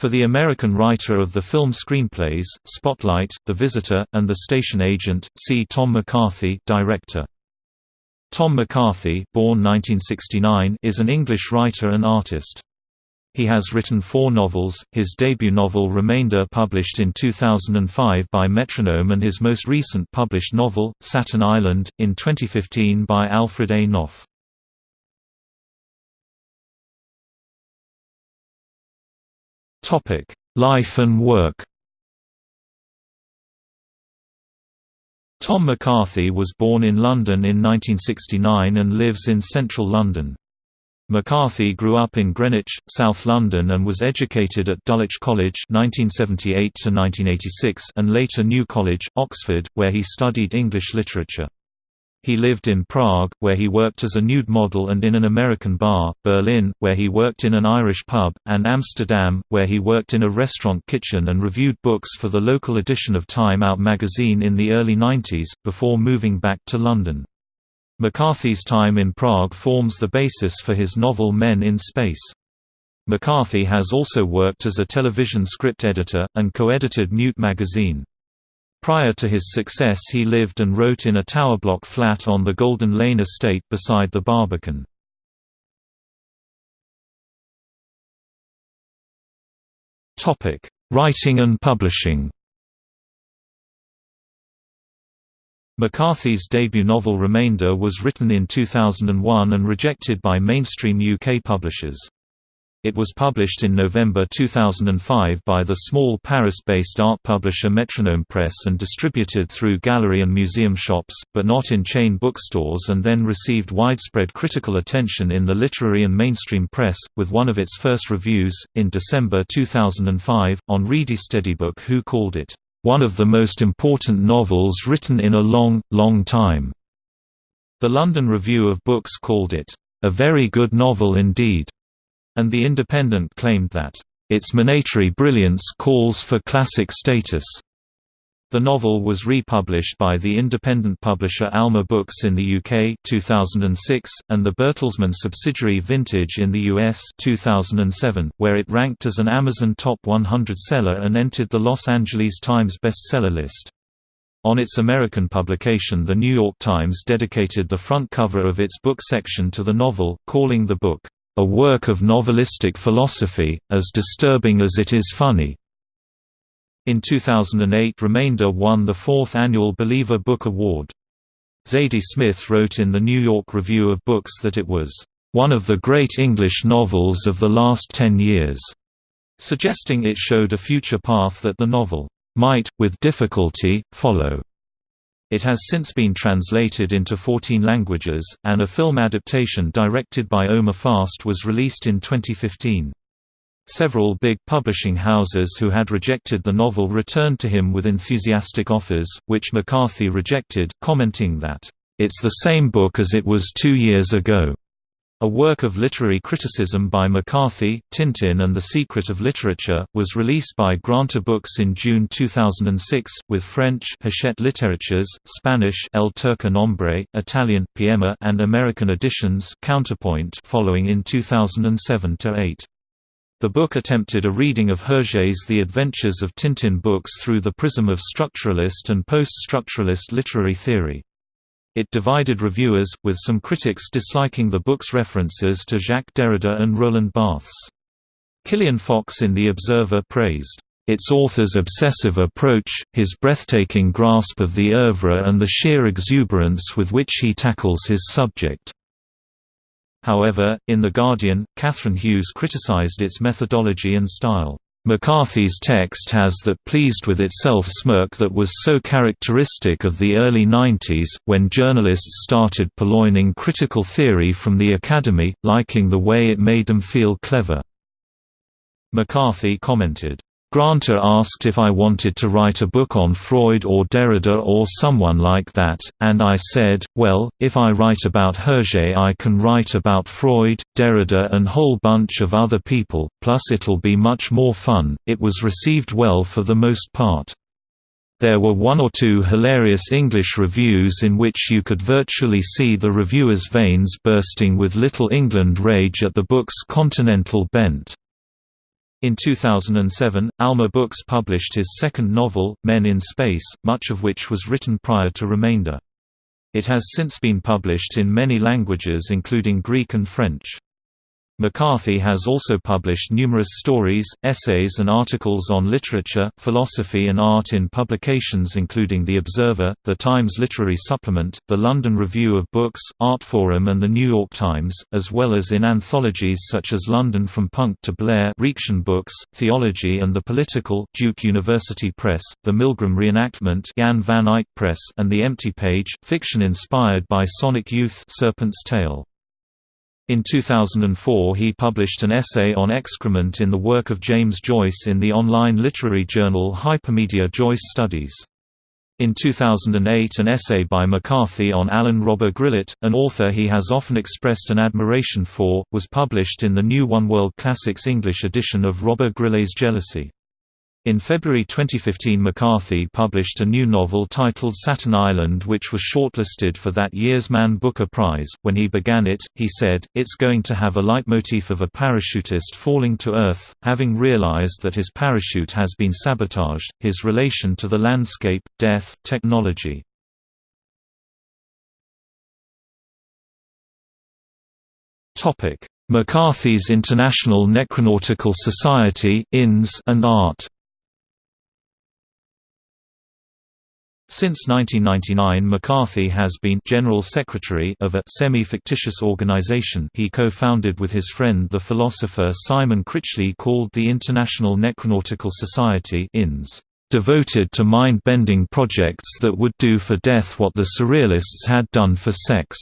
For the American writer of the film screenplays, Spotlight, The Visitor, and The Station Agent, see Tom McCarthy director. Tom McCarthy born 1969, is an English writer and artist. He has written four novels, his debut novel Remainder published in 2005 by Metronome and his most recent published novel, Satin Island, in 2015 by Alfred A. Knopf. Life and work Tom McCarthy was born in London in 1969 and lives in central London. McCarthy grew up in Greenwich, South London and was educated at Dulwich College 1978 and later New College, Oxford, where he studied English literature. He lived in Prague, where he worked as a nude model and in an American bar, Berlin, where he worked in an Irish pub, and Amsterdam, where he worked in a restaurant kitchen and reviewed books for the local edition of Time Out magazine in the early 90s, before moving back to London. McCarthy's time in Prague forms the basis for his novel Men in Space. McCarthy has also worked as a television script editor, and co-edited Mute magazine. Prior to his success he lived and wrote in a tower block flat on the Golden Lane estate beside the Barbican. Writing and publishing McCarthy's debut novel Remainder was written in 2001 and rejected by mainstream UK publishers. It was published in November 2005 by the small Paris-based art publisher Metronome Press and distributed through gallery and museum shops, but not in chain bookstores and then received widespread critical attention in the literary and mainstream press, with one of its first reviews, in December 2005, on ReadySteadyBook who called it, "...one of the most important novels written in a long, long time." The London Review of Books called it, "...a very good novel indeed." And The Independent claimed that, "...its monetary brilliance calls for classic status." The novel was republished by the independent publisher Alma Books in the UK 2006, and the Bertelsmann subsidiary Vintage in the US 2007, where it ranked as an Amazon Top 100 seller and entered the Los Angeles Times bestseller list. On its American publication The New York Times dedicated the front cover of its book section to the novel, calling the book, a work of novelistic philosophy, as disturbing as it is funny. In 2008 Remainder won the fourth annual Believer Book Award. Zadie Smith wrote in the New York Review of Books that it was, "...one of the great English novels of the last ten years", suggesting it showed a future path that the novel, "...might, with difficulty, follow." It has since been translated into 14 languages, and a film adaptation directed by Omer Fast was released in 2015. Several big publishing houses who had rejected the novel returned to him with enthusiastic offers, which McCarthy rejected, commenting that, "...it's the same book as it was two years ago." A work of literary criticism by McCarthy, Tintin and the Secret of Literature, was released by Granta Books in June 2006, with French Hachette Literatures, Spanish El Tercer Nombre, Italian Piemme and American editions Counterpoint following in 2007–8. The book attempted a reading of Hergé's The Adventures of Tintin books through the prism of structuralist and post-structuralist literary theory. It divided reviewers, with some critics disliking the book's references to Jacques Derrida and Roland Barthes. Killian Fox in The Observer praised, "...its author's obsessive approach, his breathtaking grasp of the oeuvre and the sheer exuberance with which he tackles his subject." However, in The Guardian, Catherine Hughes criticized its methodology and style. McCarthy's text has that pleased with itself smirk that was so characteristic of the early 90s, when journalists started purloining critical theory from the Academy, liking the way it made them feel clever. McCarthy commented, Granta asked if I wanted to write a book on Freud or Derrida or someone like that, and I said, well, if I write about Hergé I can write about Freud, Derrida and whole bunch of other people, plus it'll be much more fun. It was received well for the most part. There were one or two hilarious English reviews in which you could virtually see the reviewers' veins bursting with Little England rage at the book's continental bent. In 2007, Alma Books published his second novel, Men in Space, much of which was written prior to Remainder. It has since been published in many languages including Greek and French. McCarthy has also published numerous stories, essays and articles on literature, philosophy and art in publications including The Observer, The Times Literary Supplement, The London Review of Books, Art Forum and The New York Times, as well as in anthologies such as London from Punk to Blair Reaktion Books, Theology and the Political Duke University Press, The Milgram Reenactment Jan van Eyck Press and The Empty Page, fiction inspired by Sonic Youth Serpent's Tail. In 2004 he published an essay on excrement in the work of James Joyce in the online literary journal Hypermedia Joyce Studies. In 2008 an essay by McCarthy on Alain Robbe-Grillet, an author he has often expressed an admiration for, was published in the new One World Classics English edition of Robbe-Grillet's Jealousy. In February 2015 McCarthy published a new novel titled Satin Island which was shortlisted for that year's Man Booker Prize. When he began it, he said, it's going to have a leitmotif of a parachutist falling to Earth, having realized that his parachute has been sabotaged, his relation to the landscape, death, technology. McCarthy's International Necronautical Society and art Since 1999 McCarthy has been General Secretary of a semi-fictitious organization he co-founded with his friend the philosopher Simon Critchley called the International Necronautical Society INS, devoted to mind-bending projects that would do for death what the Surrealists had done for sex.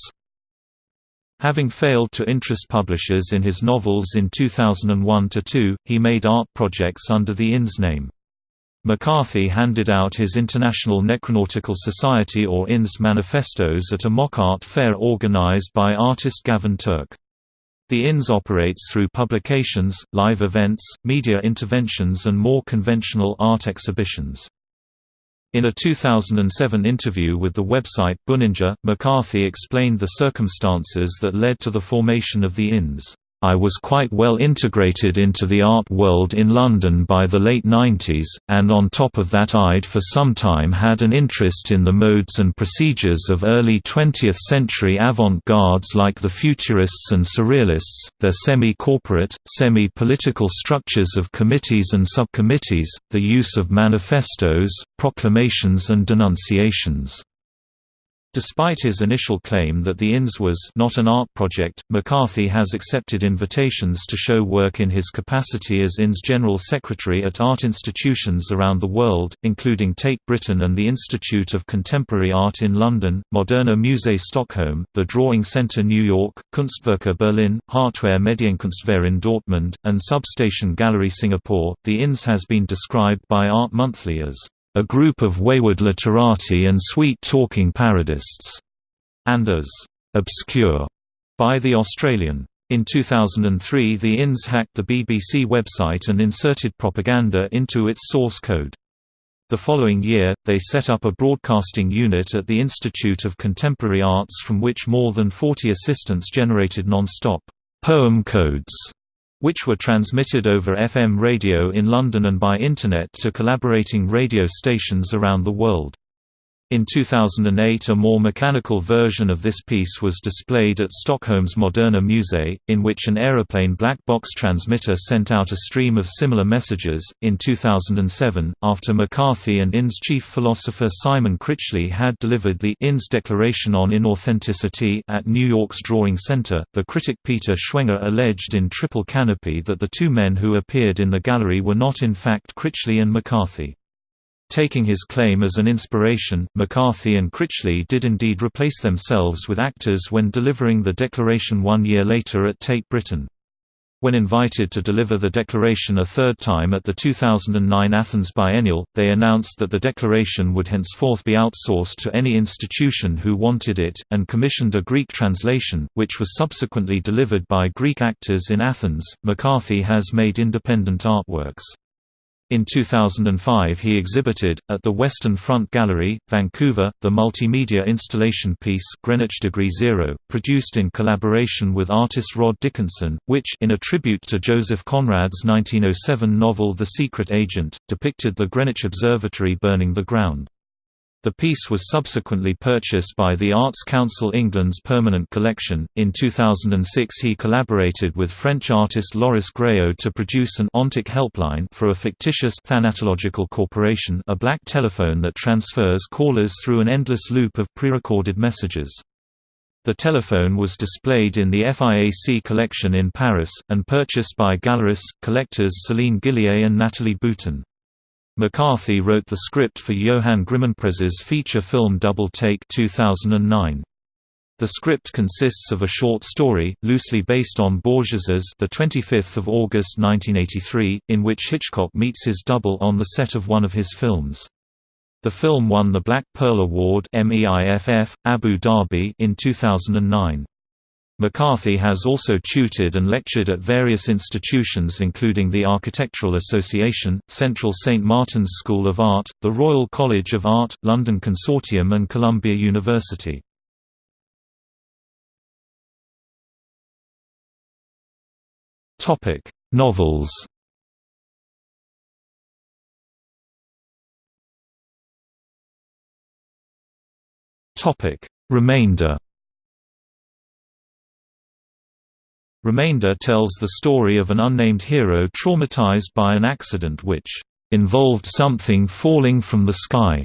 Having failed to interest publishers in his novels in 2001–2, he made art projects under the INS name. McCarthy handed out his International Necronautical Society or INS manifestos at a mock art fair organized by artist Gavin Turk. The INS operates through publications, live events, media interventions and more conventional art exhibitions. In a 2007 interview with the website Buninger, McCarthy explained the circumstances that led to the formation of the INS. I was quite well integrated into the art world in London by the late 90s, and on top of that I'd for some time had an interest in the modes and procedures of early 20th century avant-gardes like the Futurists and Surrealists, their semi-corporate, semi-political structures of committees and subcommittees, the use of manifestos, proclamations and denunciations. Despite his initial claim that the INS was not an art project, McCarthy has accepted invitations to show work in his capacity as INS General Secretary at art institutions around the world, including Tate Britain and the Institute of Contemporary Art in London, Moderna Museum Stockholm, the Drawing Center New York, Kunstwerke Berlin, Hartware Medienkunstwerk in Dortmund, and Substation Gallery Singapore. The INS has been described by Art Monthly as a group of wayward literati and sweet-talking parodists, and as obscure by The Australian. In 2003 the INS hacked the BBC website and inserted propaganda into its source code. The following year, they set up a broadcasting unit at the Institute of Contemporary Arts from which more than 40 assistants generated non-stop poem codes which were transmitted over FM radio in London and by Internet to collaborating radio stations around the world. In 2008 a more mechanical version of this piece was displayed at Stockholm's Moderna Museum, in which an aeroplane black box transmitter sent out a stream of similar messages. In 2007, after McCarthy and INS chief philosopher Simon Critchley had delivered the INS Declaration on Inauthenticity at New York's Drawing Center, the critic Peter Schwenger alleged in Triple Canopy that the two men who appeared in the gallery were not in fact Critchley and McCarthy. Taking his claim as an inspiration, McCarthy and Critchley did indeed replace themselves with actors when delivering the declaration one year later at Tate Britain. When invited to deliver the declaration a third time at the 2009 Athens Biennial, they announced that the declaration would henceforth be outsourced to any institution who wanted it, and commissioned a Greek translation, which was subsequently delivered by Greek actors in Athens. McCarthy has made independent artworks. In 2005 he exhibited, at the Western Front Gallery, Vancouver, the multimedia installation piece Greenwich Degree Zero, produced in collaboration with artist Rod Dickinson, which in a tribute to Joseph Conrad's 1907 novel The Secret Agent, depicted the Greenwich Observatory burning the ground. The piece was subsequently purchased by the Arts Council England's permanent collection. In 2006, he collaborated with French artist Loris Gréaud to produce an ontic helpline for a fictitious thanatological corporation, a black telephone that transfers callers through an endless loop of pre-recorded messages. The telephone was displayed in the FIAC collection in Paris, and purchased by gallerists, collectors Céline Gillier and Nathalie Bouton. McCarthy wrote the script for Johan Grimonprez's feature film Double Take 2009. The script consists of a short story, loosely based on Borges's The 25th of August 1983, in which Hitchcock meets his double on the set of one of his films. The film won the Black Pearl Award Abu Dhabi in 2009. McCarthy has also tutored and lectured at various institutions including the Architectural Association, Central St Martin's School of Art, the Royal College of Art, London Consortium and Columbia University. Novels Remainder Remainder tells the story of an unnamed hero traumatized by an accident which involved something falling from the sky.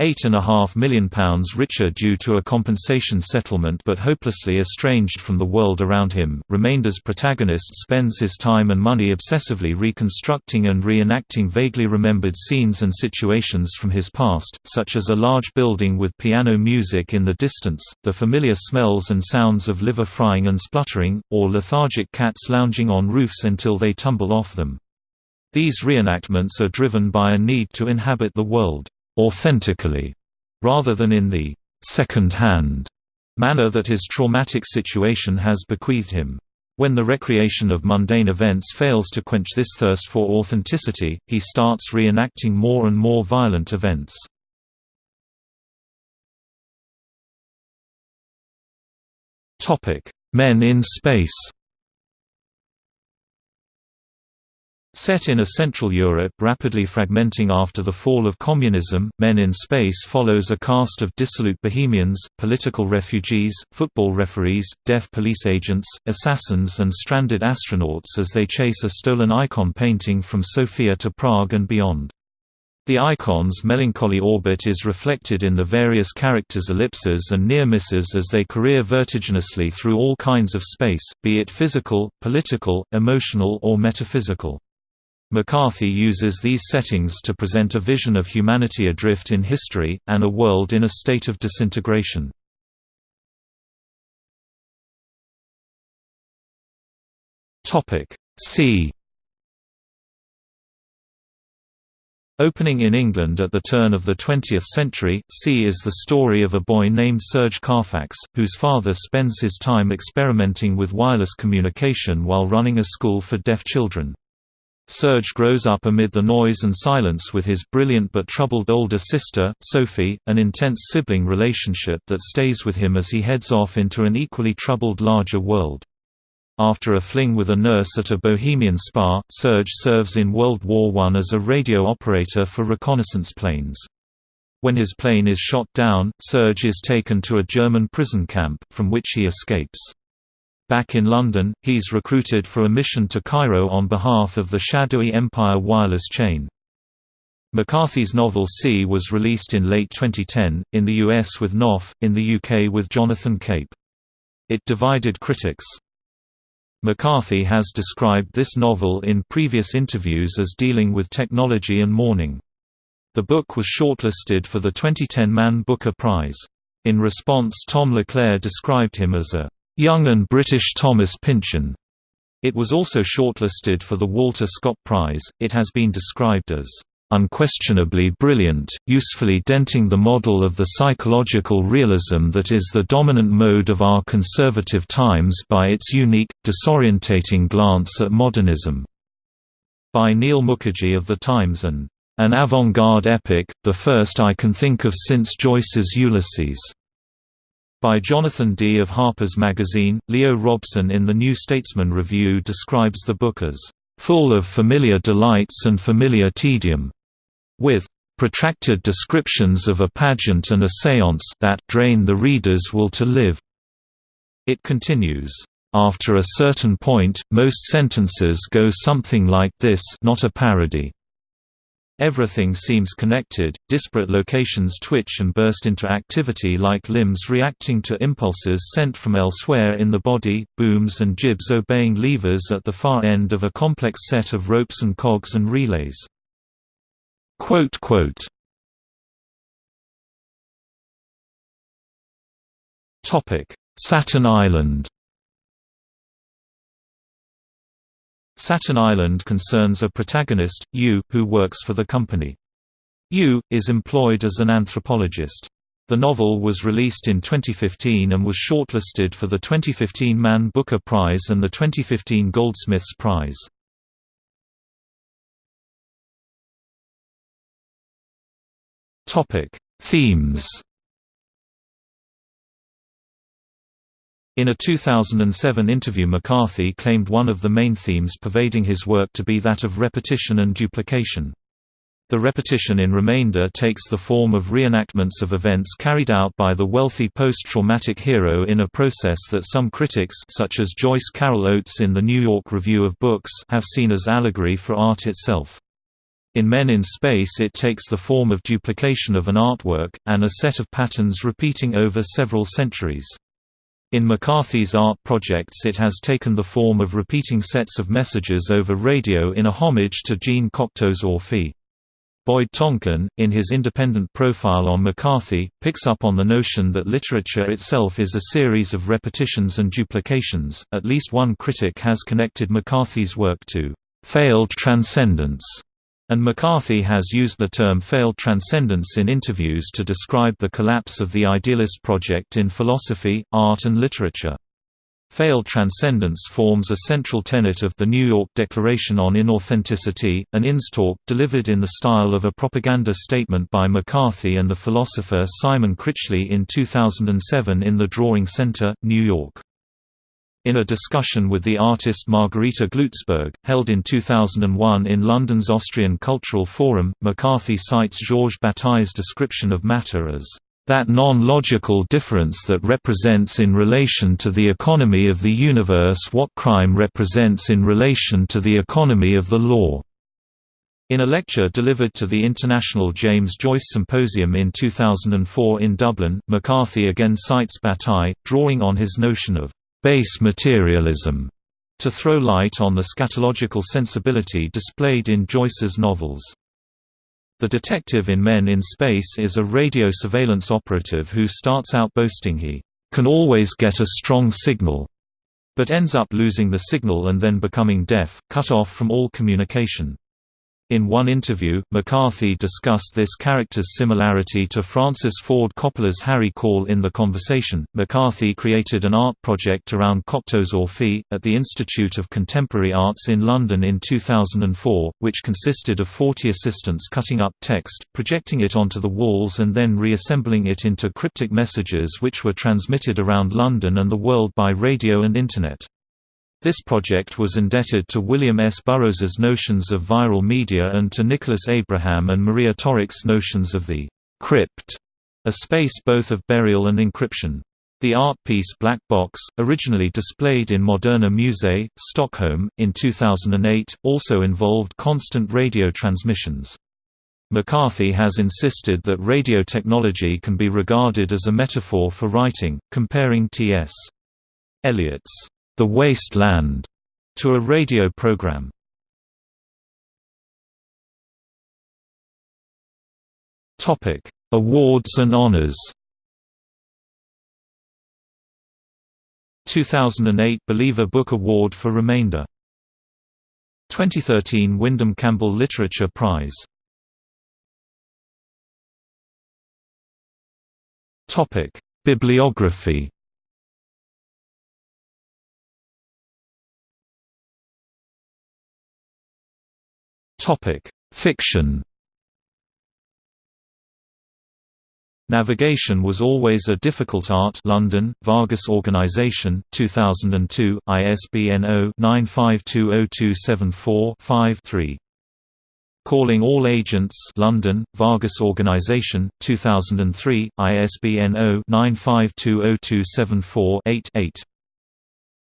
£8.5 million richer due to a compensation settlement but hopelessly estranged from the world around him, Remainder's protagonist spends his time and money obsessively reconstructing and reenacting vaguely remembered scenes and situations from his past, such as a large building with piano music in the distance, the familiar smells and sounds of liver frying and spluttering, or lethargic cats lounging on roofs until they tumble off them. These reenactments are driven by a need to inhabit the world authentically, rather than in the second-hand manner that his traumatic situation has bequeathed him. When the recreation of mundane events fails to quench this thirst for authenticity, he starts reenacting more and more violent events. Men in space Set in a Central Europe rapidly fragmenting after the fall of communism, Men in Space follows a cast of dissolute bohemians, political refugees, football referees, deaf police agents, assassins and stranded astronauts as they chase a stolen icon painting from Sofia to Prague and beyond. The icon's melancholy orbit is reflected in the various characters' ellipses and near misses as they career vertiginously through all kinds of space, be it physical, political, emotional or metaphysical. McCarthy uses these settings to present a vision of humanity adrift in history, and a world in a state of disintegration. C Opening in England at the turn of the 20th century, C is the story of a boy named Serge Carfax, whose father spends his time experimenting with wireless communication while running a school for deaf children. Serge grows up amid the noise and silence with his brilliant but troubled older sister, Sophie, an intense sibling relationship that stays with him as he heads off into an equally troubled larger world. After a fling with a nurse at a bohemian spa, Serge serves in World War I as a radio operator for reconnaissance planes. When his plane is shot down, Serge is taken to a German prison camp, from which he escapes. Back in London, he's recruited for a mission to Cairo on behalf of the shadowy Empire wireless chain. McCarthy's novel C was released in late 2010, in the US with Knopf, in the UK with Jonathan Cape. It divided critics. McCarthy has described this novel in previous interviews as dealing with technology and mourning. The book was shortlisted for the 2010 Man Booker Prize. In response Tom LeClair described him as a Young and British Thomas Pynchon. It was also shortlisted for the Walter Scott Prize. It has been described as unquestionably brilliant, usefully denting the model of the psychological realism that is the dominant mode of our conservative times by its unique, disorientating glance at modernism. by Neel Mukherjee of The Times and an avant-garde epic, the first I can think of since Joyce's Ulysses. By Jonathan Dee of Harper's Magazine, Leo Robson in the New Statesman Review describes the book as full of familiar delights and familiar tedium, with protracted descriptions of a pageant and a séance that drain the reader's will to live. It continues, after a certain point, most sentences go something like this not a parody. Everything seems connected, disparate locations twitch and burst into activity like limbs reacting to impulses sent from elsewhere in the body, booms and jibs obeying levers at the far end of a complex set of ropes and cogs and relays. Satin Island Satin Island concerns a protagonist, U., who works for the company. U., is employed as an anthropologist. The novel was released in 2015 and was shortlisted for the 2015 Man Booker Prize and the 2015 Goldsmiths Prize. Themes In a 2007 interview McCarthy claimed one of the main themes pervading his work to be that of repetition and duplication. The repetition in Remainder takes the form of reenactments of events carried out by the wealthy post-traumatic hero in a process that some critics such as Joyce Carol Oates in the New York Review of Books have seen as allegory for art itself. In Men in Space it takes the form of duplication of an artwork, and a set of patterns repeating over several centuries. In McCarthy's art projects it has taken the form of repeating sets of messages over radio in a homage to Jean Cocteau's Orphée. Boyd Tonkin, in his independent profile on McCarthy, picks up on the notion that literature itself is a series of repetitions and duplications. At least one critic has connected McCarthy's work to failed transcendence and McCarthy has used the term failed transcendence in interviews to describe the collapse of the idealist project in philosophy, art and literature. Failed transcendence forms a central tenet of the New York Declaration on Inauthenticity, an INS-talk delivered in the style of a propaganda statement by McCarthy and the philosopher Simon Critchley in 2007 in the Drawing Center, New York. In a discussion with the artist Margarita Gluzberg, held in 2001 in London's Austrian Cultural Forum, McCarthy cites Georges Bataille's description of matter as that non-logical difference that represents in relation to the economy of the universe what crime represents in relation to the economy of the law." In a lecture delivered to the International James Joyce Symposium in 2004 in Dublin, McCarthy again cites Bataille, drawing on his notion of base materialism to throw light on the scatological sensibility displayed in Joyce's novels. The detective in Men in Space is a radio surveillance operative who starts out boasting he can always get a strong signal, but ends up losing the signal and then becoming deaf, cut off from all communication. In one interview, McCarthy discussed this character's similarity to Francis Ford Coppola's Harry Caul in The Conversation. McCarthy created an art project around Cocteau's Orphée, at the Institute of Contemporary Arts in London in 2004, which consisted of 40 assistants cutting up text, projecting it onto the walls and then reassembling it into cryptic messages which were transmitted around London and the world by radio and Internet. This project was indebted to William S. Burroughs's notions of viral media and to Nicholas Abraham and Maria Torok's notions of the crypt, a space both of burial and encryption. The art piece Black Box, originally displayed in Moderna Museet, Stockholm, in 2008, also involved constant radio transmissions. McCarthy has insisted that radio technology can be regarded as a metaphor for writing, comparing T.S. Eliot's the Waste Land to a radio program. Topic: Awards and honors. 2008 Believer Book Award for Remainder. 2013 Windham-Campbell Literature Prize. Topic: Fiction Navigation was always a difficult art London, Vargas Organisation, 2002, ISBN 0-9520274-5-3. Calling All Agents London, Vargas Organisation, 2003, ISBN 0-95202748-8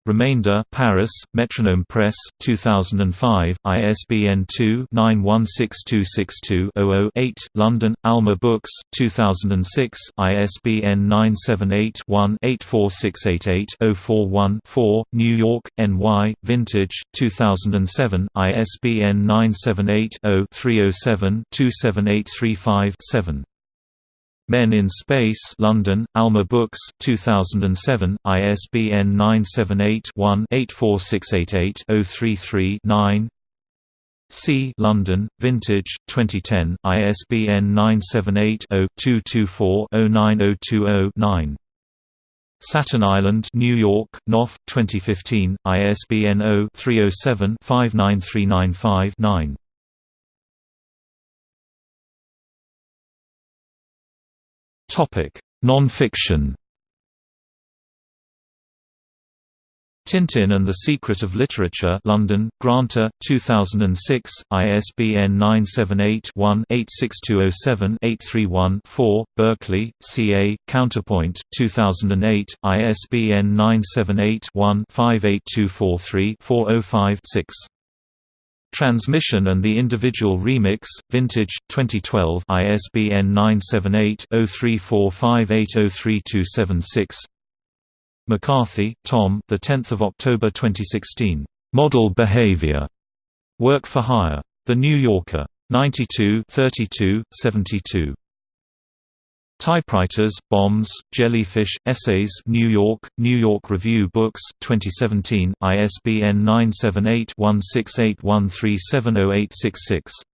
Remainder Paris, Metronome Press, 2005, ISBN 2-916262-00-8, London, Alma Books, 2006, ISBN 978-1-84688-041-4, New York, NY, Vintage, 2007, ISBN 978-0-307-27835-7. Men in Space London, Alma Books, 2007, ISBN 978-1-84688-033-9 C. London, Vintage, 2010, ISBN 978-0-224-09020-9 Satin Island, New York, Knopf, 2015, ISBN 0-307-59395-9 Non-fiction Tintin and the Secret of Literature London, Granta, 2006, ISBN 978-1-86207-831-4, Berkeley, CA, Counterpoint, 2008, ISBN 978-1-58243-405-6 Transmission and the Individual Remix, Vintage, 2012 ISBN 978-0345803276 McCarthy, Tom the 10th of October 2016. Model Behavior. Work for Hire. The New Yorker. 92 32, 72. Typewriters, Bombs, Jellyfish, Essays New York, New York Review Books, 2017, ISBN 978-1681370866.